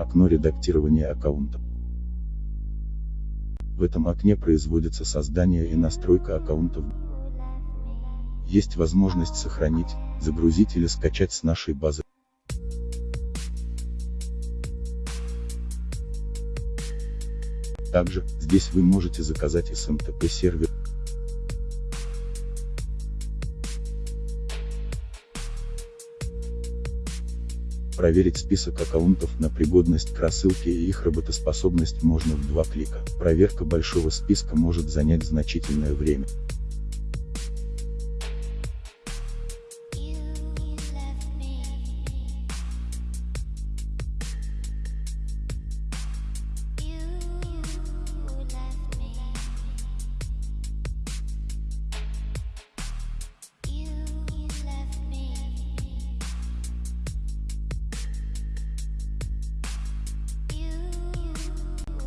Окно редактирования аккаунта. В этом окне производится создание и настройка аккаунтов. Есть возможность сохранить, загрузить или скачать с нашей базы. Также, здесь вы можете заказать SMTP сервер. Проверить список аккаунтов на пригодность к рассылке и их работоспособность можно в два клика. Проверка большого списка может занять значительное время.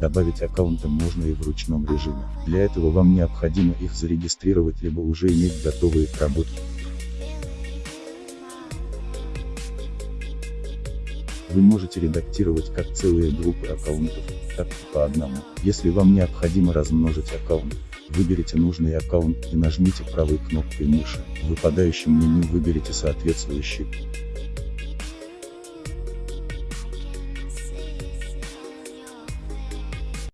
Добавить аккаунты можно и в ручном режиме. Для этого вам необходимо их зарегистрировать либо уже иметь готовые к работе. Вы можете редактировать как целые группы аккаунтов, так и по одному. Если вам необходимо размножить аккаунт, выберите нужный аккаунт и нажмите правой кнопкой мыши. В выпадающем меню выберите соответствующий